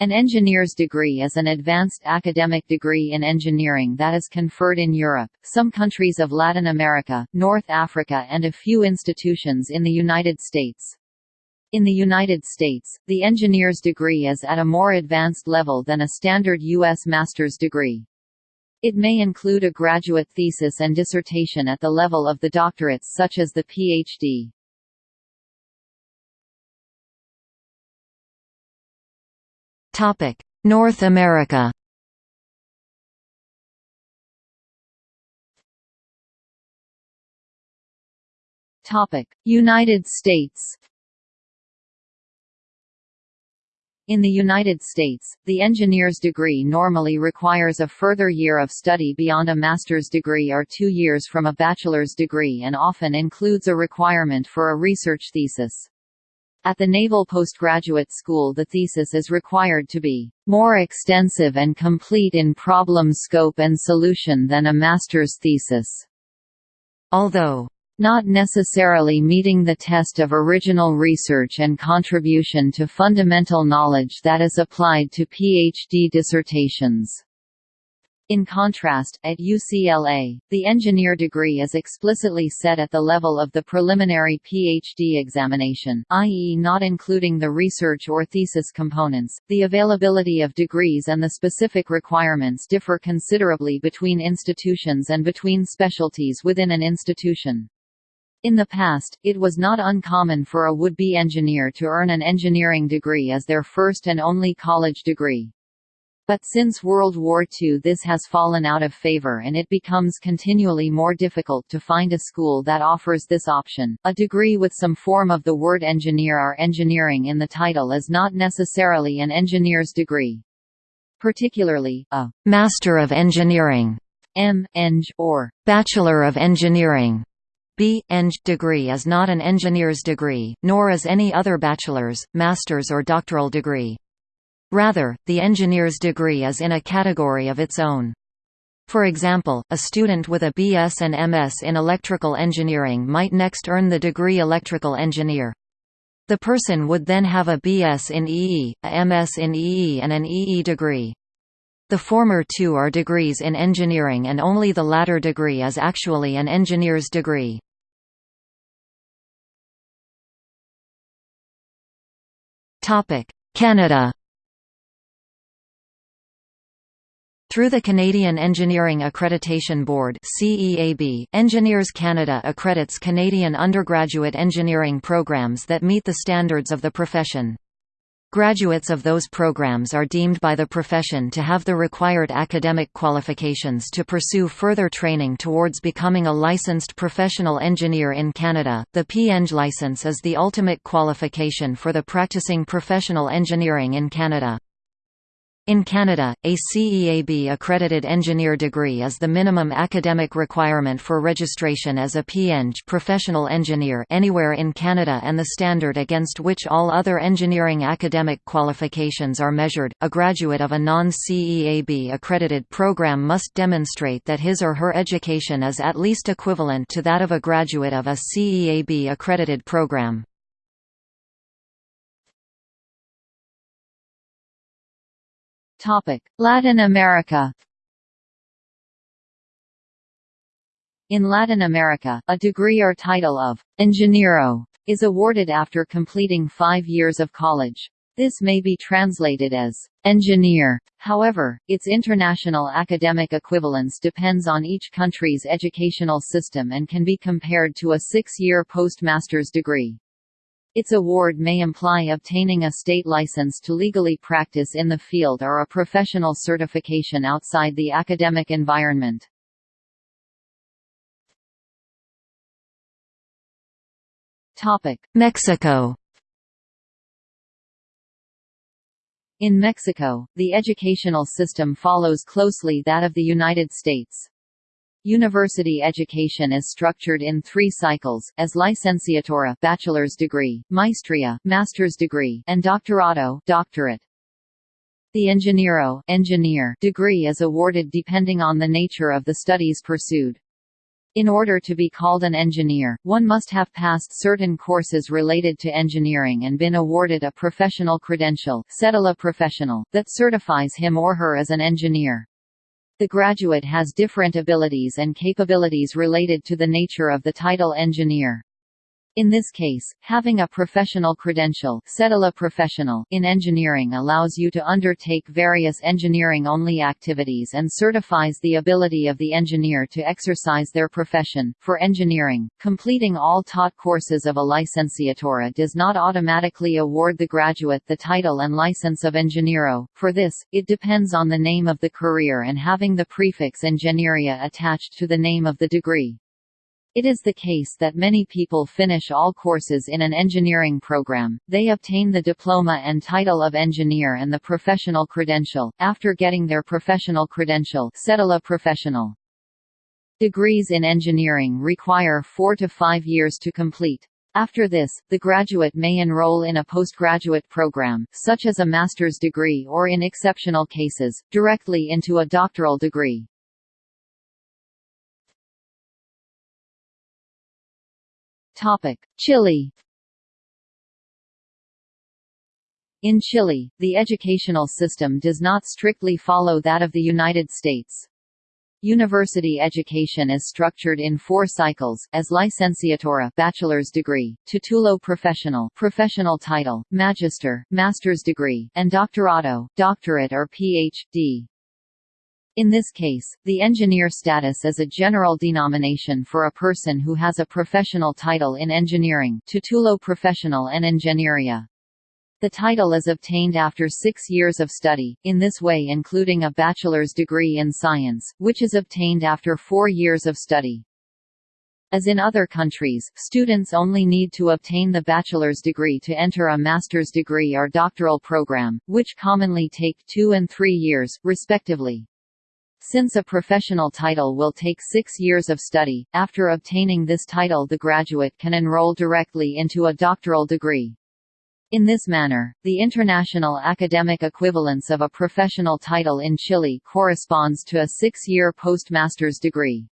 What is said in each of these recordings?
An engineer's degree is an advanced academic degree in engineering that is conferred in Europe, some countries of Latin America, North Africa and a few institutions in the United States. In the United States, the engineer's degree is at a more advanced level than a standard U.S. master's degree. It may include a graduate thesis and dissertation at the level of the doctorates such as the Ph.D. North America United States In the United States, the engineer's degree normally requires a further year of study beyond a master's degree or two years from a bachelor's degree and often includes a requirement for a research thesis. At the Naval Postgraduate School the thesis is required to be more extensive and complete in problem scope and solution than a master's thesis. Although not necessarily meeting the test of original research and contribution to fundamental knowledge that is applied to PhD dissertations. In contrast, at UCLA, the engineer degree is explicitly set at the level of the preliminary PhD examination, i.e., not including the research or thesis components. The availability of degrees and the specific requirements differ considerably between institutions and between specialties within an institution. In the past, it was not uncommon for a would-be engineer to earn an engineering degree as their first and only college degree. But since World War II this has fallen out of favor and it becomes continually more difficult to find a school that offers this option. A degree with some form of the word engineer or engineering in the title is not necessarily an engineer's degree. Particularly, a Master of Engineering M. Eng, or Bachelor of Engineering B. Eng degree is not an engineer's degree, nor is any other bachelor's, master's or doctoral degree. Rather, the engineer's degree is in a category of its own. For example, a student with a BS and MS in electrical engineering might next earn the degree electrical engineer. The person would then have a BS in EE, a MS in EE and an EE degree. The former two are degrees in engineering and only the latter degree is actually an engineer's degree. Canada Through the Canadian Engineering Accreditation Board CEAB, Engineers Canada accredits Canadian undergraduate engineering programs that meet the standards of the profession. Graduates of those programs are deemed by the profession to have the required academic qualifications to pursue further training towards becoming a licensed professional engineer in Canada. The PEng license is the ultimate qualification for the practicing professional engineering in Canada. In Canada, a CEAB-accredited engineer degree is the minimum academic requirement for registration as a PEng professional engineer anywhere in Canada and the standard against which all other engineering academic qualifications are measured. A graduate of a non-CEAB accredited program must demonstrate that his or her education is at least equivalent to that of a graduate of a CEAB accredited program. Latin America In Latin America, a degree or title of «ingeniero» is awarded after completing five years of college. This may be translated as engineer. However, its international academic equivalence depends on each country's educational system and can be compared to a six-year postmaster's degree. Its award may imply obtaining a state license to legally practice in the field or a professional certification outside the academic environment. Mexico In Mexico, the educational system follows closely that of the United States. University education is structured in three cycles, as licenciatura bachelor's degree, maestria master's degree, and doctorado doctorate. The ingeniero engineer degree is awarded depending on the nature of the studies pursued. In order to be called an engineer, one must have passed certain courses related to engineering and been awarded a professional credential professional that certifies him or her as an engineer. The graduate has different abilities and capabilities related to the nature of the title engineer. In this case, having a professional credential professional in engineering allows you to undertake various engineering-only activities and certifies the ability of the engineer to exercise their profession. For engineering, completing all taught courses of a licenciatura does not automatically award the graduate the title and license of Ingeniero. For this, it depends on the name of the career and having the prefix Ingeniería attached to the name of the degree. It is the case that many people finish all courses in an engineering program, they obtain the diploma and title of engineer and the professional credential, after getting their professional credential professional. Degrees in engineering require four to five years to complete. After this, the graduate may enroll in a postgraduate program, such as a master's degree or in exceptional cases, directly into a doctoral degree. Chile In Chile, the educational system does not strictly follow that of the United States. University education is structured in four cycles, as licenciatura bachelor's degree, titulo professional professional title, magister master's degree, and doctorado doctorate or Ph.D. In this case, the engineer status is a general denomination for a person who has a professional title in engineering titulo professional en ingeniería. The title is obtained after six years of study, in this way including a bachelor's degree in science, which is obtained after four years of study. As in other countries, students only need to obtain the bachelor's degree to enter a master's degree or doctoral program, which commonly take two and three years, respectively. Since a professional title will take six years of study, after obtaining this title the graduate can enroll directly into a doctoral degree. In this manner, the international academic equivalence of a professional title in Chile corresponds to a six-year postmaster's degree.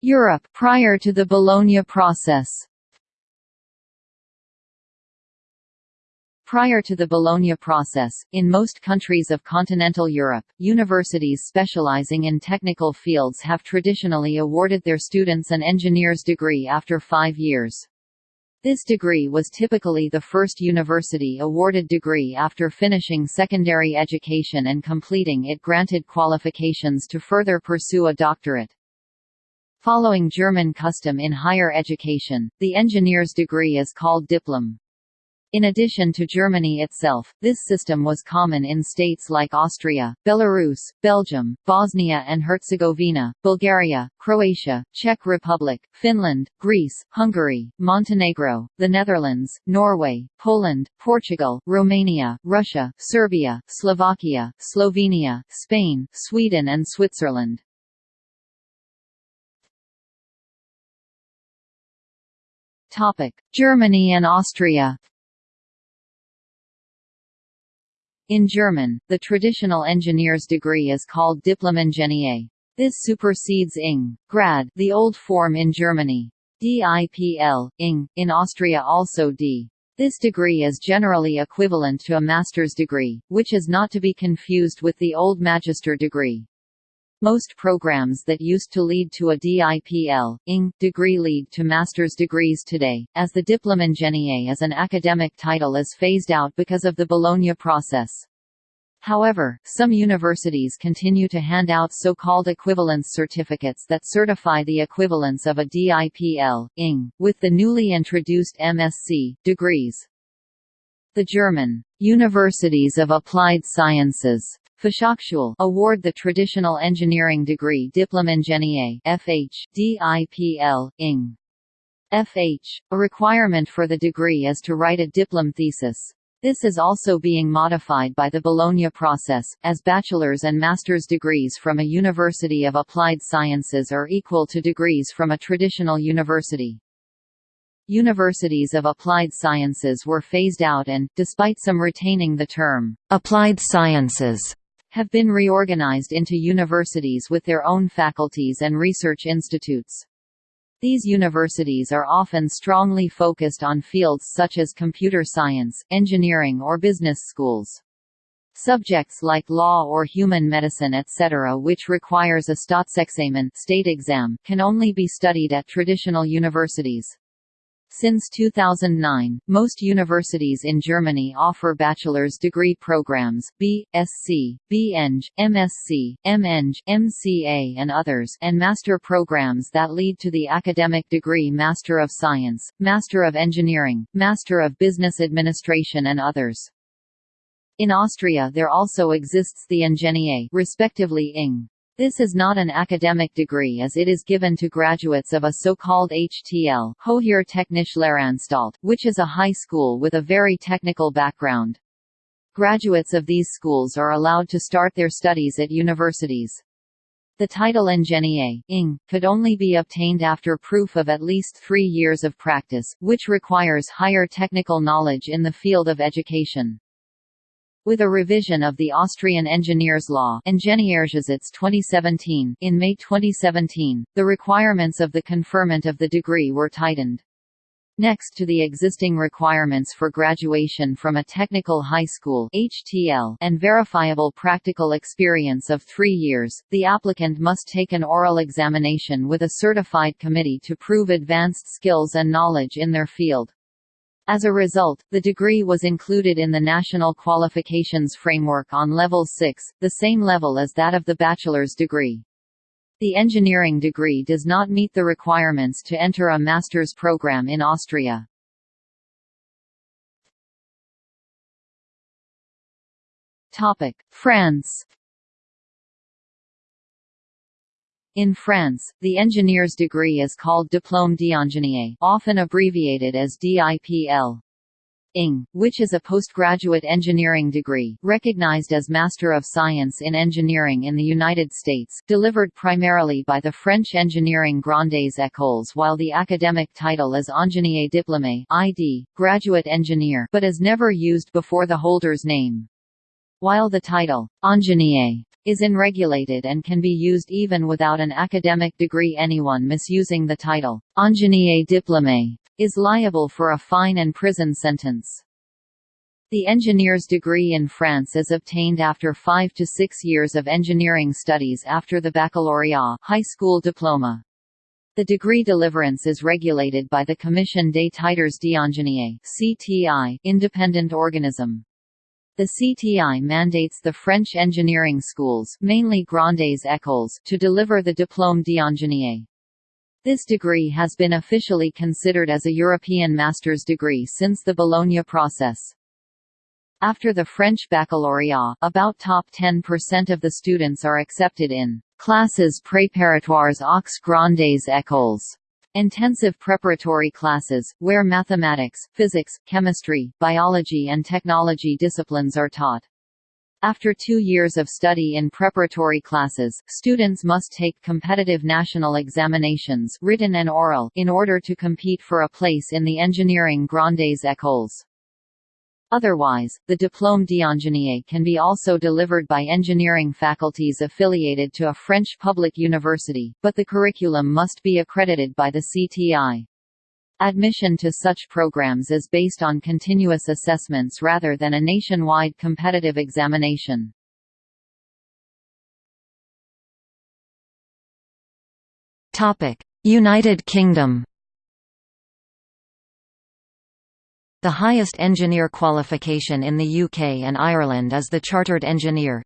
Europe prior to the Bologna process Prior to the Bologna process, in most countries of continental Europe, universities specializing in technical fields have traditionally awarded their students an engineer's degree after five years. This degree was typically the first university awarded degree after finishing secondary education and completing it granted qualifications to further pursue a doctorate. Following German custom in higher education, the engineer's degree is called diplom. In addition to Germany itself, this system was common in states like Austria, Belarus, Belgium, Bosnia and Herzegovina, Bulgaria, Croatia, Czech Republic, Finland, Greece, Hungary, Montenegro, the Netherlands, Norway, Poland, Portugal, Romania, Russia, Serbia, Slovakia, Slovenia, Spain, Sweden and Switzerland. Germany and Austria In German, the traditional engineer's degree is called Diplom-Ingenieur. This supersedes ing. grad, the old form in Germany. DIPL, ing, in Austria also D. This degree is generally equivalent to a master's degree, which is not to be confused with the old magister degree. Most programs that used to lead to a DIPL, ING, degree lead to master's degrees today, as the Diplom-Ingenieur as an academic title is phased out because of the Bologna process. However, some universities continue to hand out so-called equivalence certificates that certify the equivalence of a DIPL, ING, with the newly introduced MSc, degrees. The German Universities of Applied Sciences Fachhochschule award the traditional engineering degree Diplom-Ingenieur FH, DIPL, ING. FH. A requirement for the degree is to write a diplom thesis. This is also being modified by the Bologna process, as bachelor's and master's degrees from a University of Applied Sciences are equal to degrees from a traditional university. Universities of applied sciences were phased out and, despite some retaining the term, applied sciences, have been reorganized into universities with their own faculties and research institutes. These universities are often strongly focused on fields such as computer science, engineering or business schools. Subjects like law or human medicine etc. which requires a Staatsexamen state exam can only be studied at traditional universities. Since 2009, most universities in Germany offer bachelor's degree programs, B.Sc, B.Eng, MSc, M.Eng, MCA and others and master programs that lead to the academic degree Master of Science, Master of Engineering, Master of Business Administration and others. In Austria there also exists the Ingenieur respectively ING. This is not an academic degree as it is given to graduates of a so-called HTL Hohe Technische Lehranstalt, which is a high school with a very technical background. Graduates of these schools are allowed to start their studies at universities. The title Ingenieur ING, could only be obtained after proof of at least three years of practice, which requires higher technical knowledge in the field of education. With a revision of the Austrian Engineers Law 2017 in May 2017, the requirements of the conferment of the degree were tightened. Next to the existing requirements for graduation from a technical high school HTL and verifiable practical experience of three years, the applicant must take an oral examination with a certified committee to prove advanced skills and knowledge in their field. As a result, the degree was included in the National Qualifications Framework on Level 6, the same level as that of the bachelor's degree. The engineering degree does not meet the requirements to enter a master's program in Austria. France In France, the engineer's degree is called Diplôme d'ingénieur often abbreviated as DIPL. ING, which is a postgraduate engineering degree, recognized as Master of Science in Engineering in the United States, delivered primarily by the French engineering Grandes Écoles while the academic title is Ingénieur Diplômé ID, graduate engineer but is never used before the holder's name. While the title, ingénieur, is unregulated and can be used even without an academic degree anyone misusing the title, ingénieur diplômé, is liable for a fine and prison sentence. The engineer's degree in France is obtained after five to six years of engineering studies after the baccalaureate high school diploma. The degree deliverance is regulated by the Commission des Titres d'Ingénieur (CTI), independent organism. The CTI mandates the French engineering schools mainly Grandes Écoles to deliver the Diplôme d'ingénieur. This degree has been officially considered as a European master's degree since the Bologna process. After the French baccalaureate, about top 10% of the students are accepted in classes préparatoires aux grandes écoles Intensive preparatory classes, where mathematics, physics, chemistry, biology and technology disciplines are taught. After two years of study in preparatory classes, students must take competitive national examinations written and oral in order to compete for a place in the engineering Grandes Écoles. Otherwise, the Diplôme d'ingénieur can be also delivered by engineering faculties affiliated to a French public university, but the curriculum must be accredited by the CTI. Admission to such programs is based on continuous assessments rather than a nationwide competitive examination. United Kingdom The highest engineer qualification in the UK and Ireland is the Chartered Engineer.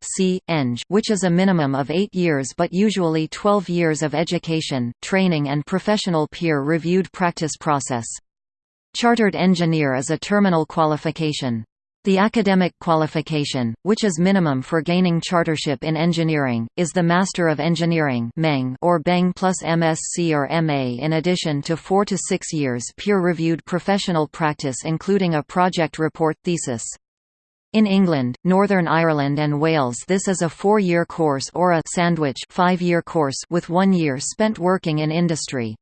Which is a minimum of 8 years but usually 12 years of education, training and professional peer-reviewed practice process. Chartered Engineer is a terminal qualification. The academic qualification, which is minimum for gaining chartership in engineering, is the Master of Engineering or BEng plus MSc or MA in addition to four to six years peer-reviewed professional practice including a project report thesis. In England, Northern Ireland and Wales this is a four-year course or a sandwich five-year course with one year spent working in industry.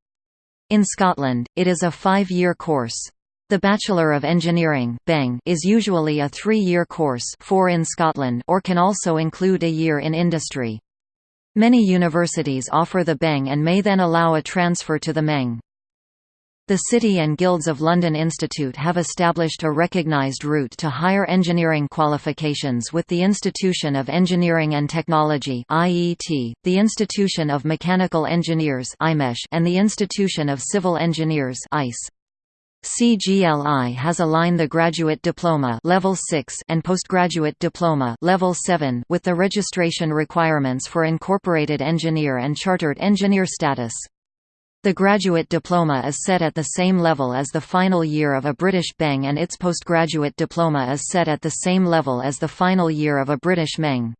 In Scotland, it is a five-year course. The Bachelor of Engineering is usually a three-year course four in Scotland or can also include a year in industry. Many universities offer the BEng and may then allow a transfer to the MEng. The City and Guilds of London Institute have established a recognised route to higher engineering qualifications with the Institution of Engineering and Technology the Institution of Mechanical Engineers and the Institution of Civil Engineers (ICE). CGLI has aligned the graduate diploma level 6 and postgraduate diploma level 7 with the registration requirements for incorporated engineer and chartered engineer status. The graduate diploma is set at the same level as the final year of a British BEng and its postgraduate diploma is set at the same level as the final year of a British MEng.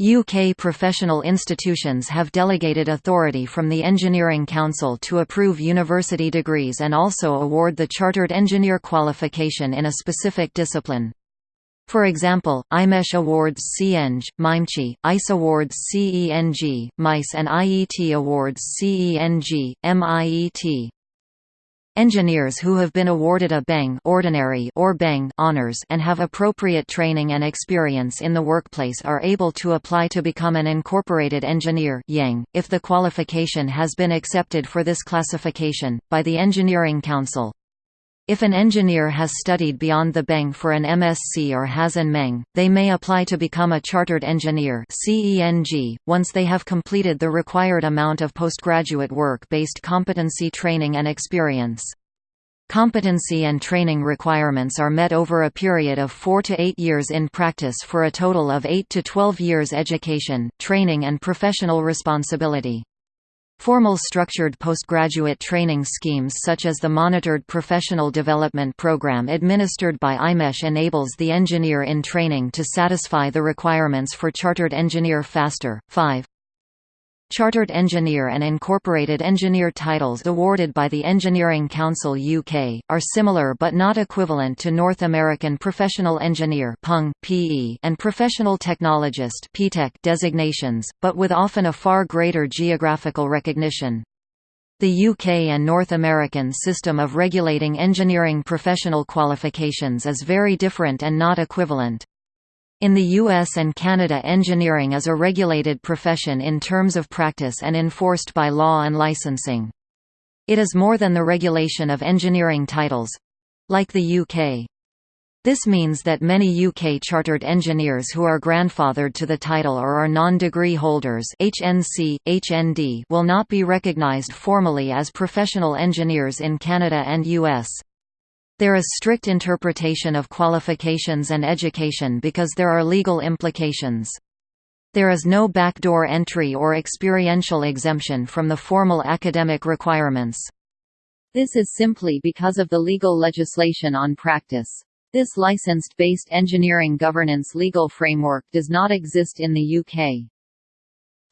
UK professional institutions have delegated authority from the Engineering Council to approve university degrees and also award the Chartered Engineer qualification in a specific discipline. For example, IMechE awards CEng, MIMechE, ICE awards CENG, MICE and IET awards CENG, MIET. Engineers who have been awarded a BEng ordinary or BEng honors and have appropriate training and experience in the workplace are able to apply to become an incorporated engineer IEng, if the qualification has been accepted for this classification, by the Engineering Council. If an engineer has studied beyond the BEng for an MSc or has an MEng, they may apply to become a Chartered Engineer once they have completed the required amount of postgraduate work-based competency training and experience. Competency and training requirements are met over a period of 4 to 8 years in practice for a total of 8 to 12 years education, training and professional responsibility. Formal structured postgraduate training schemes such as the Monitored Professional Development Program administered by IMechE enables the engineer in training to satisfy the requirements for Chartered Engineer faster. 5. Chartered Engineer and Incorporated Engineer titles awarded by the Engineering Council UK, are similar but not equivalent to North American Professional Engineer and Professional Technologist designations, but with often a far greater geographical recognition. The UK and North American system of regulating engineering professional qualifications is very different and not equivalent. In the US and Canada engineering is a regulated profession in terms of practice and enforced by law and licensing. It is more than the regulation of engineering titles—like the UK. This means that many UK chartered engineers who are grandfathered to the title or are non-degree holders HNC, HND will not be recognised formally as professional engineers in Canada and US. There is strict interpretation of qualifications and education because there are legal implications. There is no backdoor entry or experiential exemption from the formal academic requirements. This is simply because of the legal legislation on practice. This licensed-based engineering governance legal framework does not exist in the UK.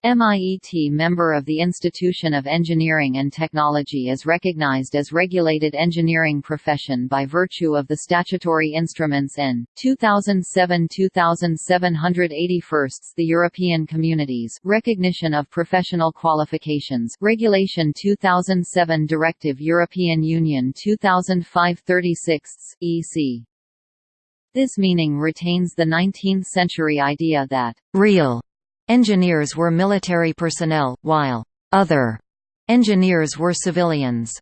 MIET member of the Institution of Engineering and Technology is recognized as regulated engineering profession by virtue of the statutory instruments N. 2007-2781 the European Communities Recognition of Professional Qualifications Regulation 2007 Directive European Union 2005-36 EC. This meaning retains the 19th-century idea that real Engineers were military personnel, while other engineers were civilians.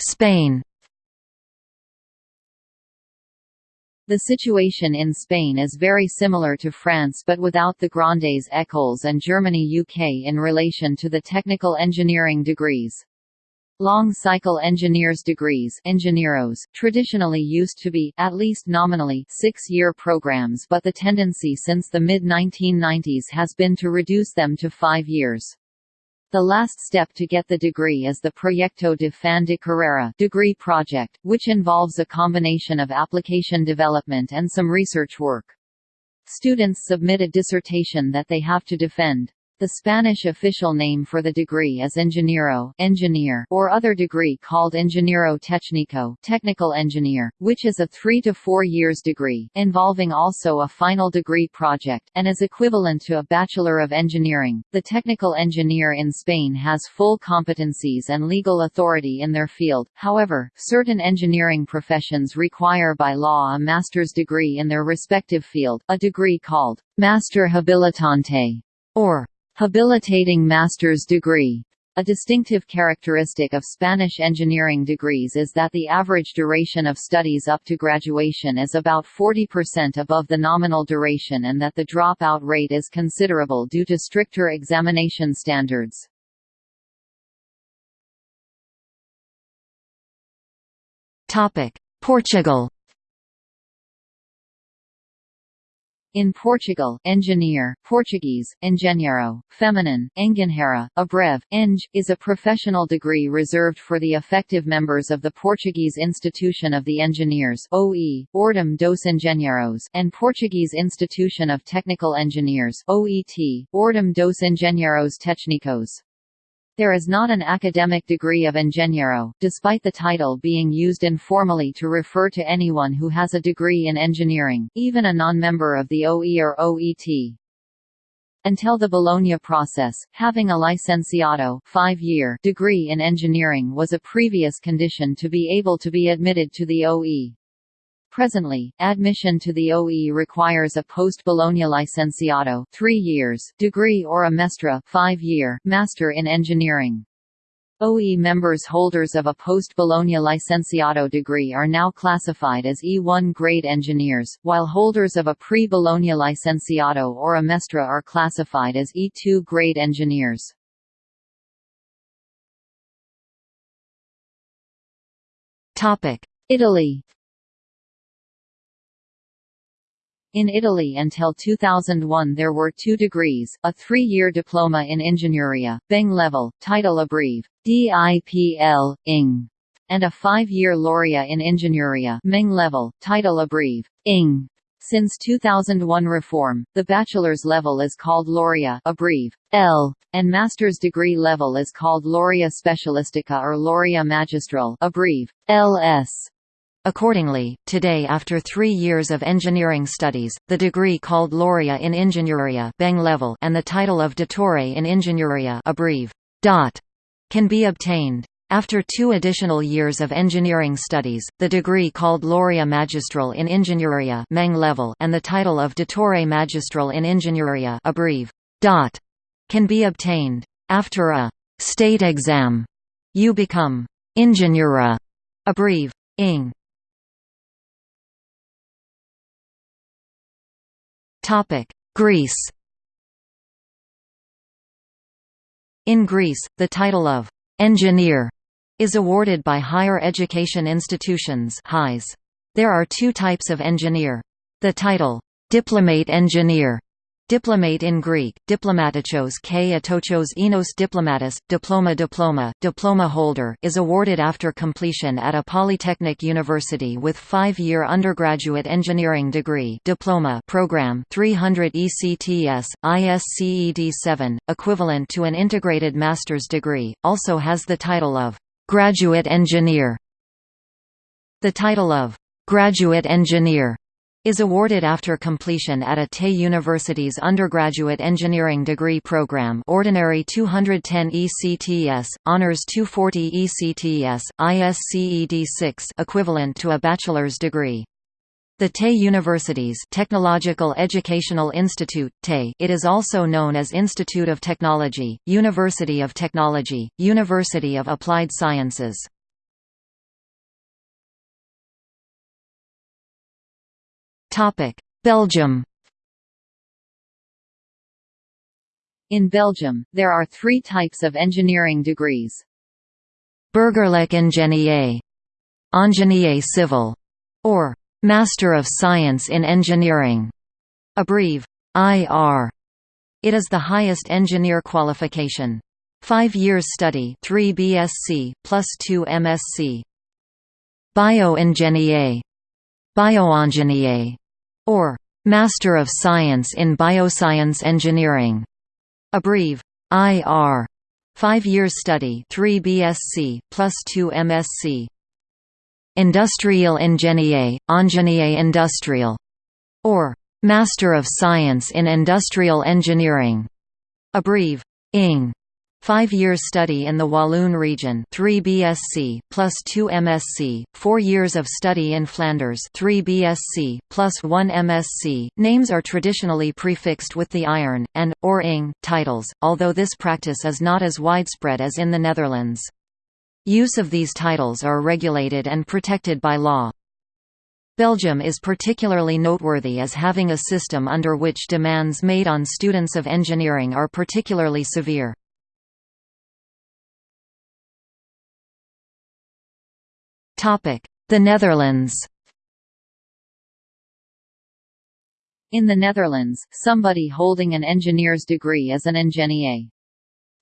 Spain The situation in Spain is very similar to France but without the Grandes écoles and Germany UK in relation to the technical engineering degrees. Long-cycle engineers degrees ingenieros, traditionally used to be, at least nominally, six-year programs but the tendency since the mid-1990s has been to reduce them to five years. The last step to get the degree is the Proyecto de Fin de Carrera degree project, which involves a combination of application development and some research work. Students submit a dissertation that they have to defend. The Spanish official name for the degree is ingeniero engineer, or other degree called ingeniero técnico technical engineer, which is a three to four years degree, involving also a final degree project, and is equivalent to a Bachelor of Engineering. The technical engineer in Spain has full competencies and legal authority in their field, however, certain engineering professions require by law a master's degree in their respective field, a degree called Master Habilitante, or Habilitating master's degree. A distinctive characteristic of Spanish engineering degrees is that the average duration of studies up to graduation is about 40% above the nominal duration and that the dropout rate is considerable due to stricter examination standards. Portugal In Portugal, engineer, Portuguese, engenheiro, feminine, engenheira, abrev, eng, is a professional degree reserved for the effective members of the Portuguese Institution of the Engineers OE, Ordem dos Engenheiros and Portuguese Institution of Technical Engineers OET, Ordem dos Engenheiros Técnicos. There is not an academic degree of ingeniero, despite the title being used informally to refer to anyone who has a degree in engineering, even a non-member of the OE or OET. Until the Bologna process, having a licenciato degree in engineering was a previous condition to be able to be admitted to the OE. Presently, admission to the OE requires a post-Bologna licenciato 3 years degree or a mestra 5-year master in engineering. OE members holders of a post-Bologna licenciato degree are now classified as E1 grade engineers, while holders of a pre-Bologna licenciato or a mestra are classified as E2 grade engineers. Italy In Italy until 2001 there were two degrees, a three-year diploma in Ingegneria, Beng level, title abbrev, DIPL, ING, and a five-year laurea in Ingegneria Meng level, title abbrev, ING. Since 2001 reform, the bachelor's level is called laurea abbrev, L, and master's degree level is called laurea specialistica or laurea magistral abbrev, LS. Accordingly, today after three years of engineering studies, the degree called Laurea in Ingegneria level and the title of Dottore in Ingegneria abbrev. Dot, can be obtained. After two additional years of engineering studies, the degree called Laurea Magistral in Ingegneria level and the title of Dottore Magistral in Ingegneria abbrev. Dot, can be obtained. After a state exam, you become Ingegnera abbrev. Ing. Topic: Greece. In Greece, the title of engineer is awarded by higher education institutions (HIs). There are two types of engineer. The title diplomate engineer Diplomate in Greek, diplomatichos k atochos enos diplomatis, diploma diploma, diploma holder is awarded after completion at a polytechnic university with five-year undergraduate engineering degree diploma program 300 ECTS, ISCED 7, equivalent to an integrated master's degree, also has the title of graduate engineer. The title of graduate engineer is awarded after completion at a TE University's undergraduate engineering degree program ordinary 210 ECTS, honors 240 ECTS, ISCED 6 equivalent to a bachelor's degree. The TE University's Technological Educational Institute TE it is also known as Institute of Technology, University of Technology, University of Applied Sciences. Belgium In Belgium, there are three types of engineering degrees. Burgerlijk Ingenieur, Ingenieur Civil, or Master of Science in Engineering, abbrev. IR. It is the highest engineer qualification. Five years study 3 BSc, plus 2 MSc. Bioingenieur, Bioingenieur, or Master of Science in Bioscience Engineering, Abbrev. IR. 5 years study 3 BSc plus 2 MSc. Industrial Ingénieur, Ingénieur Industrial, or Master of Science in Industrial Engineering. Abbrev. ING. Five years study in the Walloon region 3 BSc, plus 2 MSc, four years of study in Flanders 3 BSc, plus 1 MSc. Names are traditionally prefixed with the iron, and, or ing, titles, although this practice is not as widespread as in the Netherlands. Use of these titles are regulated and protected by law. Belgium is particularly noteworthy as having a system under which demands made on students of engineering are particularly severe. The Netherlands In the Netherlands, somebody holding an engineer's degree is an ingenieur.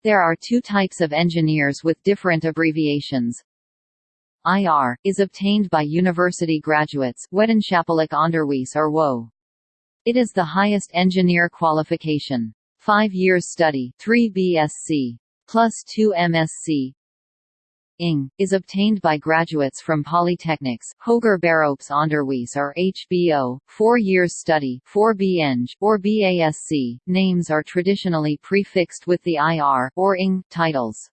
There are two types of engineers with different abbreviations. IR, is obtained by university graduates wetenschappelijk onderwijs or WO. It is the highest engineer qualification. Five years study 3 BSc, plus 2 MSc, ING, is obtained by graduates from polytechnics, Hoger Onderwijs or HBO, four years study 4 BEng, or BASC. Names are traditionally prefixed with the IR, or ING, titles.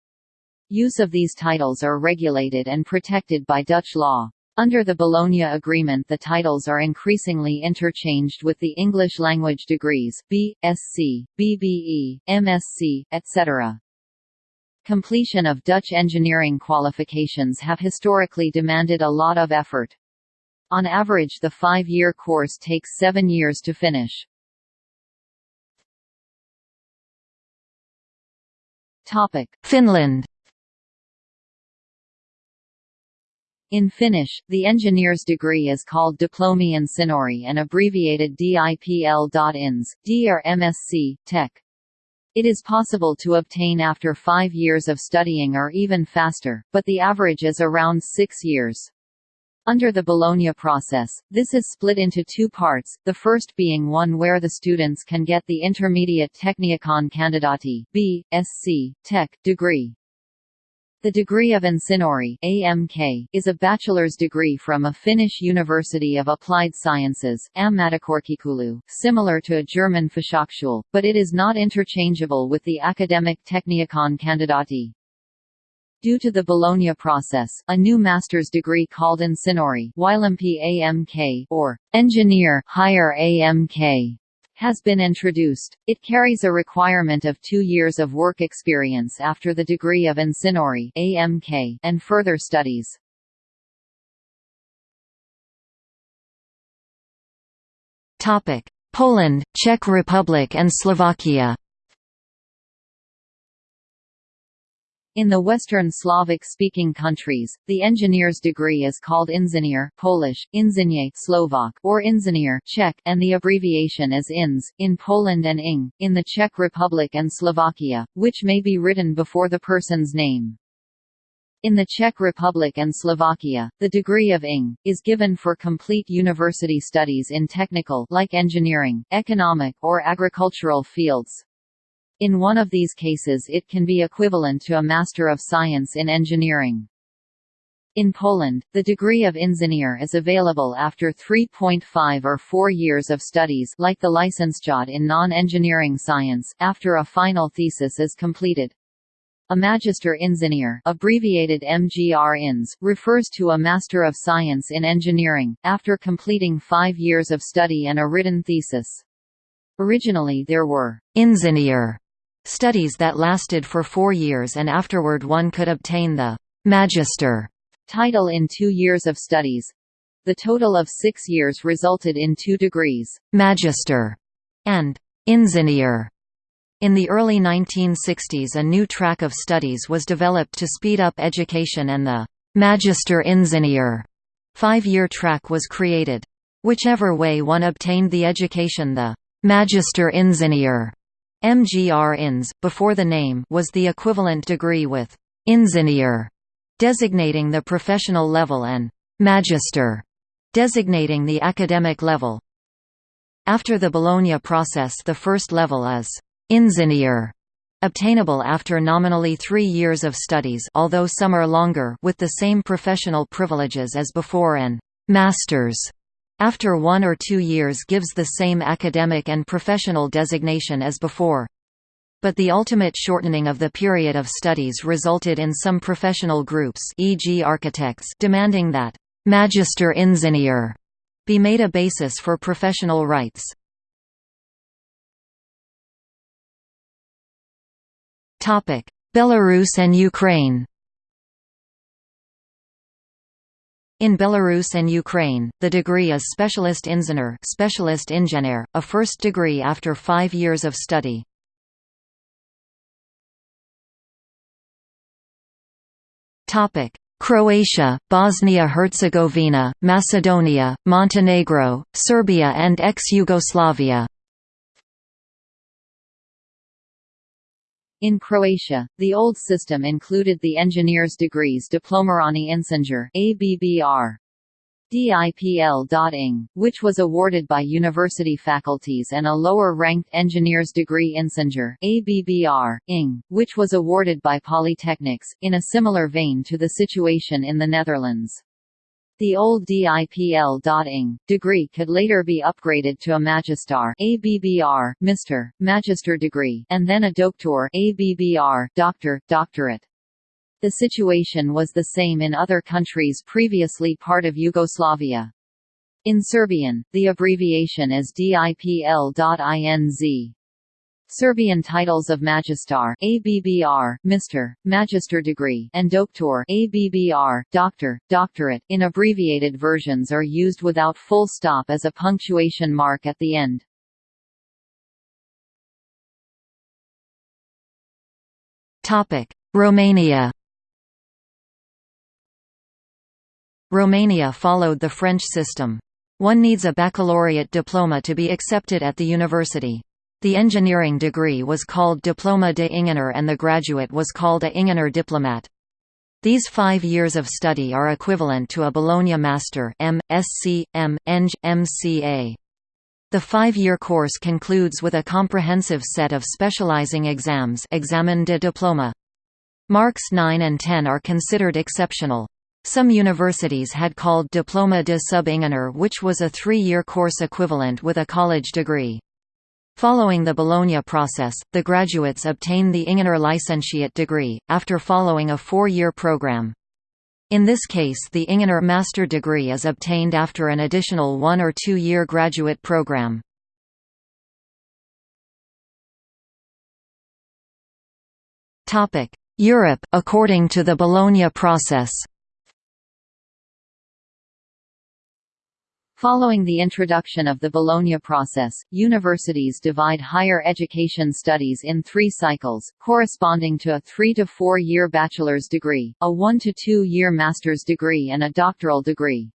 Use of these titles are regulated and protected by Dutch law. Under the Bologna Agreement the titles are increasingly interchanged with the English language degrees, B, Sc, BBE, MSc, etc. Completion of Dutch engineering qualifications have historically demanded a lot of effort. On average the five-year course takes seven years to finish. Finland In Finnish, the engineer's degree is called Diplomi-insinööri and abbreviated DIPL.ins, D or MSc, Tech. It is possible to obtain after five years of studying or even faster, but the average is around six years. Under the Bologna process, this is split into two parts, the first being one where the students can get the intermediate Tekniikan kandidaatti B. Sc. Tech degree. The degree of Insinööri AMK, is a bachelor's degree from a Finnish University of Applied Sciences Ammattikorkeakoulu, similar to a German Fachhochschule, but it is not interchangeable with the academic Tekniikan kandidaatti. Due to the Bologna process, a new master's degree called Insinööri AMK or Engineer Higher AMK has been introduced. It carries a requirement of two years of work experience after the degree of Insinööri AMK and further studies. Topic: Poland, Czech Republic and Slovakia In the Western Slavic-speaking countries, the engineer's degree is called inženýr Polish, inżynier Slovak, or inženýr Czech, and the abbreviation is INS, in Poland and ING, in the Czech Republic and Slovakia, which may be written before the person's name. In the Czech Republic and Slovakia, the degree of ING, is given for complete university studies in technical like engineering, economic or agricultural fields. In one of these cases it can be equivalent to a Master of Science in Engineering. In Poland, the degree of inżynier is available after 3.5 or 4 years of studies like the Licentiate in non-engineering science, after a final thesis is completed. A Magister Ingenieur abbreviated MGR-INS, refers to a Master of Science in Engineering, after completing five years of study and a written thesis. Originally there were «ingenieur» Studies that lasted for four years and afterward one could obtain the «magister» title in two years of studies. The total of six years resulted in two degrees, «magister» and «ingenieur». In the early 1960s a new track of studies was developed to speed up education and the «magister ingenieur» five-year track was created. Whichever way one obtained the education the «magister ingenieur» MGR INS, before the name was the equivalent degree with «ingenieur» designating the professional level and «magister» designating the academic level. After the Bologna process the first level is «ingenieur» Obtainable after nominally three years of studies although some are longer with the same professional privileges as before and «master's» after one or two years gives the same academic and professional designation as before. But the ultimate shortening of the period of studies resulted in some professional groups e.g. architects demanding that «Magister Ingenieur» be made a basis for professional rights. Belarus and Ukraine In Belarus and Ukraine, the degree is Specialist Inženýr specialist engineer, a first degree after five years of study. Topic: Croatia, Bosnia-Herzegovina, Macedonia, Montenegro, Serbia and ex-Yugoslavia In Croatia, the old system included the engineer's degrees Diplomirani Inženjer ABBR. DIPL.ing, which was awarded by university faculties and a lower-ranked engineer's degree Inženjer ABBR, ing, which was awarded by polytechnics, in a similar vein to the situation in the Netherlands. The old DIPL.ing degree could later be upgraded to a Magistar ABBR, Mr. Magister degree, and then a Doctor ABBR, Doctor, Doctorate. The situation was the same in other countries previously part of Yugoslavia. In Serbian, the abbreviation is DIPL.INZ. Serbian titles of Magistar ABBR, Mr., Magister degree and Doktor ABBR, Doctor, Doctorate in abbreviated versions are used without full stop as a punctuation mark at the end. Topic: Romania Romania followed the French system. One needs a baccalaureate diploma to be accepted at the university. The engineering degree was called Diploma de Ingenieur and the graduate was called a Ingenieur Diplomat. These five years of study are equivalent to a Bologna Master M. Sc. M. Eng. MCA. The five-year course concludes with a comprehensive set of specializing exams Examen de Diploma. Marks 9 and 10 are considered exceptional. Some universities had called Diploma de Sub-Ingenieur which was a three-year course equivalent with a college degree. Following the Bologna process, the graduates obtain the Ingenieur Licentiate degree, after following a four-year program. In this case the Ingenieur master degree is obtained after an additional one- or two-year graduate program. Europe, according to the Bologna process Following the introduction of the Bologna process, universities divide higher education studies in three cycles, corresponding to a three- to four-year bachelor's degree, a one- to two-year master's degree and a doctoral degree.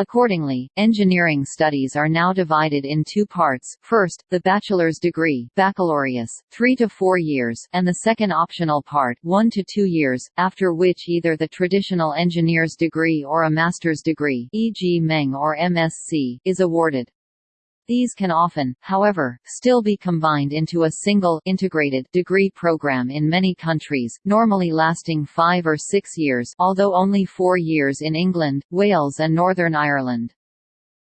Accordingly, engineering studies are now divided in two parts, first, the bachelor's degree baccalaureus, three to four years, and the second optional part one to two years, after which either the traditional engineer's degree or a master's degree e.g. MEng or MSc, is awarded. These can often, however, still be combined into a single integrated degree program in many countries, normally lasting five or six years although only four years in England, Wales and Northern Ireland.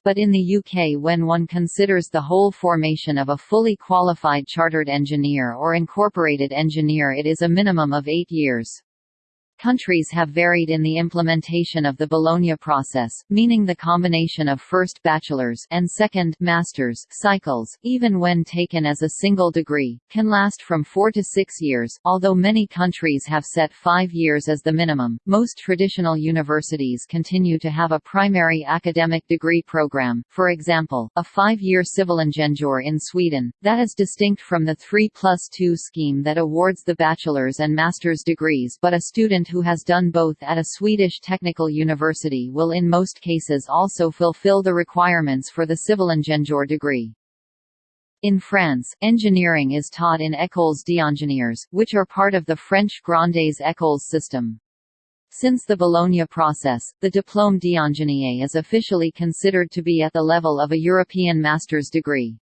But in the UK when one considers the whole formation of a fully qualified chartered engineer or incorporated engineer it is a minimum of eight years. Countries have varied in the implementation of the Bologna process, meaning the combination of first bachelor's and second master's cycles, even when taken as a single degree, can last from four to six years. Although many countries have set five years as the minimum, most traditional universities continue to have a primary academic degree program, for example, a five-year civil Civilingenjör in Sweden, that is distinct from the 3 plus 2 scheme that awards the bachelor's and master's degrees but a student who has done both at a Swedish technical university will in most cases also fulfill the requirements for the Civilingenjör degree. In France, engineering is taught in écoles d'ingénieurs, which are part of the French Grandes écoles system. Since the Bologna process, the diplôme d'ingénieur is officially considered to be at the level of a European master's degree.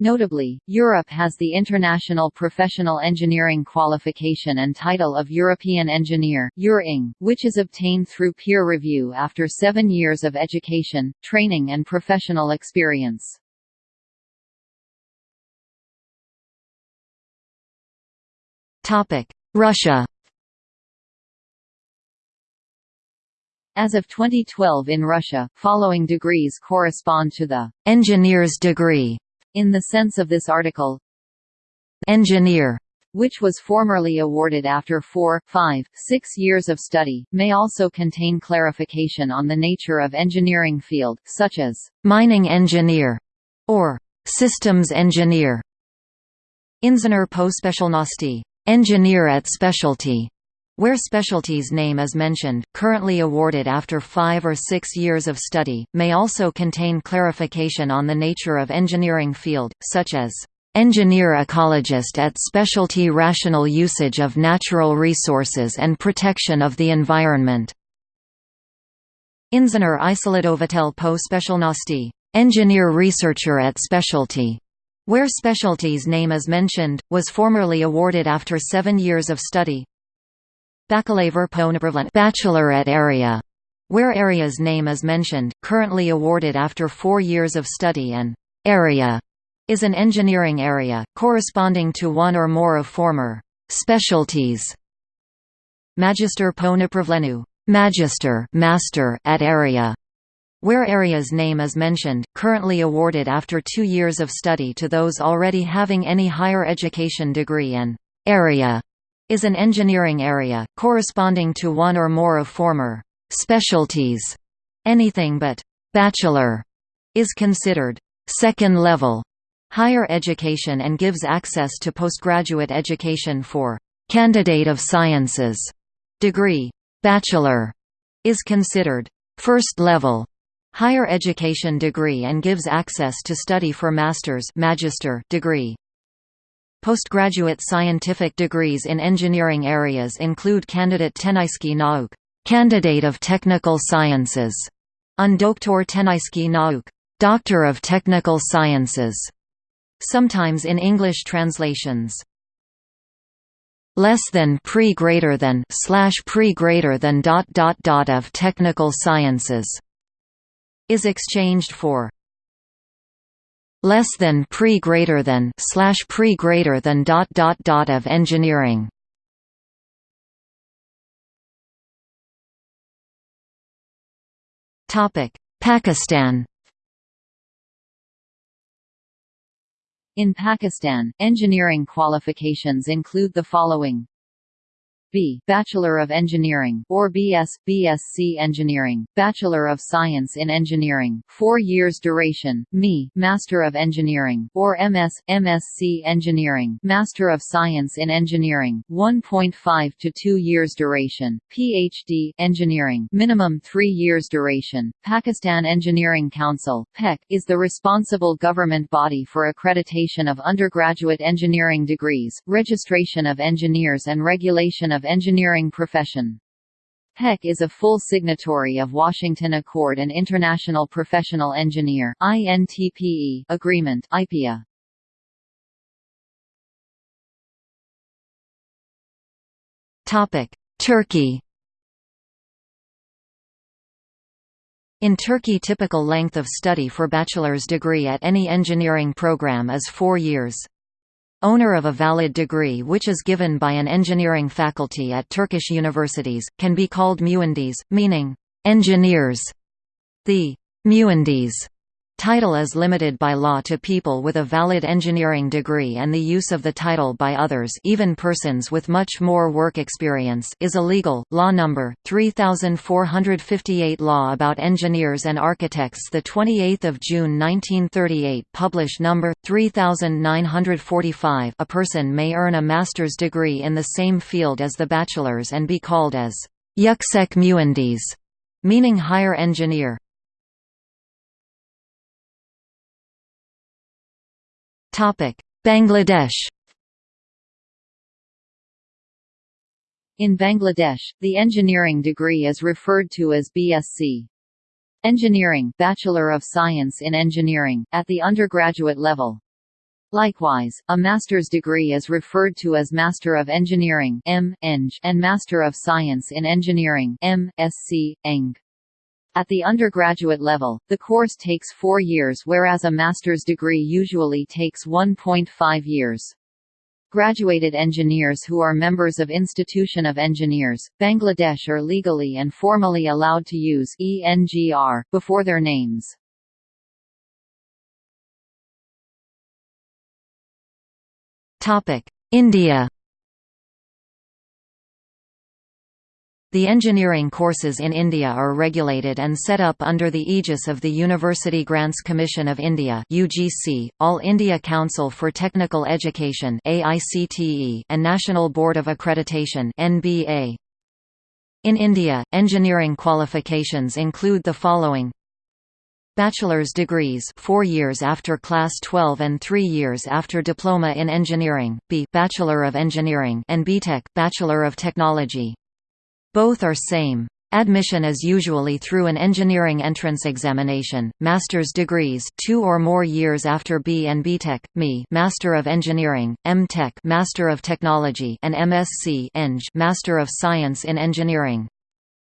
Notably, Europe has the international professional engineering qualification and title of European Engineer which is obtained through peer review after seven years of education, training and professional experience. Russia As of 2012 in Russia, following degrees correspond to the engineer's degree in the sense of this article, engineer, which was formerly awarded after four, five, six years of study, may also contain clarification on the nature of engineering field, such as mining engineer or systems engineer. Inženýr po specialnosti, engineer at specialty, where specialties name is mentioned, currently awarded after five or six years of study, may also contain clarification on the nature of engineering field, such as engineer ecologist at specialty rational usage of natural resources and protection of the environment. Inženýr issledovatel po specialnosti, engineer researcher at specialty, where specialties name is mentioned, was formerly awarded after seven years of study, Bachelorette area, where area's name is mentioned, currently awarded after four years of study and area is an engineering area, corresponding to one or more of former specialties. Magister Ponapravlenu Magister, Master at area, where area's name is mentioned, currently awarded after two years of study to those already having any higher education degree and area is an engineering area, corresponding to one or more of former specialties. Anything but bachelor is considered second level higher education and gives access to postgraduate education for candidate of sciences degree. Bachelor is considered first level higher education degree and gives access to study for master's magister degree. Postgraduate scientific degrees in engineering areas include Candidate Technických nauk, Candidate of Technical Sciences, and Doktor Technických nauk, Doctor of Technical Sciences. Sometimes in English translations. Less than pre greater than slash pre greater than dot dot dot of technical sciences is exchanged for less than pre greater than slash pre greater than dot dot dot of engineering. Topic: Pakistan. In Pakistan, engineering qualifications include the following B. Bachelor of Engineering or BS, BSc Engineering, Bachelor of Science in Engineering, 4 years duration, ME, Master of Engineering, or MS, MSc Engineering, Master of Science in Engineering, 1.5 to 2 years duration, PhD Engineering, minimum 3 years duration. Pakistan Engineering Council (PEC) is the responsible government body for accreditation of undergraduate engineering degrees, registration of engineers and regulation of of engineering profession. PEC is a full signatory of Washington Accord and International Professional Engineer INTPE Agreement IPEA. Topic: Turkey. In Turkey typical length of study for bachelor's degree at any engineering program is 4 years. Owner of a valid degree which is given by an engineering faculty at Turkish universities, can be called mühendis, meaning, engineers. The mühendis Title is limited by law to people with a valid engineering degree and the use of the title by others even persons with much more work experience is illegal. Law number 3458 Law about Engineers and Architects the 28th of June 1938 published number 3945 A person may earn a master's degree in the same field as the bachelor's and be called as Yüksek Mühendis meaning higher engineer. Bangladesh In Bangladesh, the engineering degree is referred to as BSc. Engineering Bachelor of Science in Engineering, at the undergraduate level. Likewise, a master's degree is referred to as Master of Engineering M. Eng and Master of Science in Engineering M. Sc. Eng. At the undergraduate level, the course takes four years whereas a master's degree usually takes 1.5 years. Graduated engineers who are members of Institution of Engineers, Bangladesh are legally and formally allowed to use ENGR before their names. India The engineering courses in India are regulated and set up under the aegis of the University Grants Commission of India (UGC), All India Council for Technical Education (AICTE), and National Board of Accreditation (NBA). In India, engineering qualifications include the following: Bachelor's degrees 4 years after class 12 and 3 years after diploma in engineering, B Bachelor of Engineering and BTech Bachelor of Technology. Both are same. Admission is usually through an engineering entrance examination. Master's degrees, 2 or more years after B and BTech, ME, Master of Engineering, M.Tech, Master of Technology, and MSc, Eng, Master of Science in Engineering.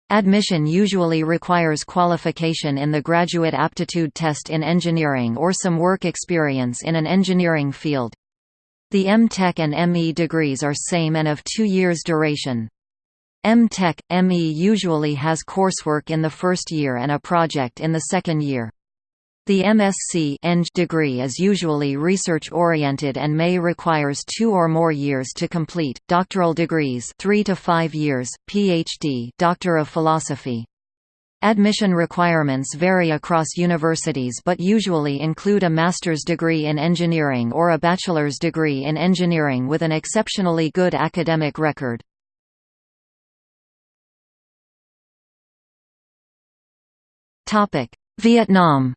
Admission usually requires qualification in the Graduate Aptitude Test in Engineering or some work experience in an engineering field. The M.Tech and ME degrees are same and of two years duration. M.Tech, ME usually has coursework in the first year and a project in the second year. The MSc Eng degree is usually research-oriented and may requires two or more years to complete. Doctoral degrees 3 to 5 years, PhD Doctor of Philosophy. Admission requirements vary across universities but usually include a master's degree in engineering or a bachelor's degree in engineering with an exceptionally good academic record. Vietnam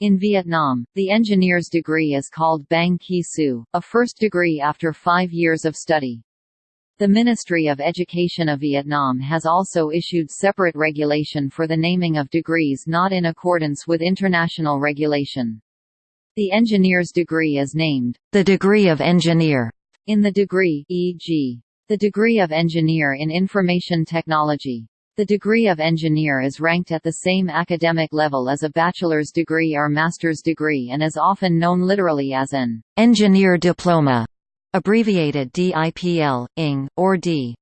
In Vietnam, the engineer's degree is called Bang Ki Su, a first degree after five years of study. The Ministry of Education of Vietnam has also issued separate regulation for the naming of degrees not in accordance with international regulation. The engineer's degree is named, the degree of engineer, in the degree e.g. The degree of engineer in information technology. The degree of engineer is ranked at the same academic level as a bachelor's degree or master's degree and is often known literally as an engineer diploma, abbreviated DIPL, ING, or D.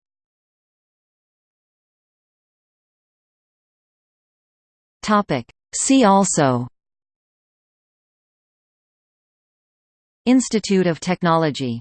See also Institute of Technology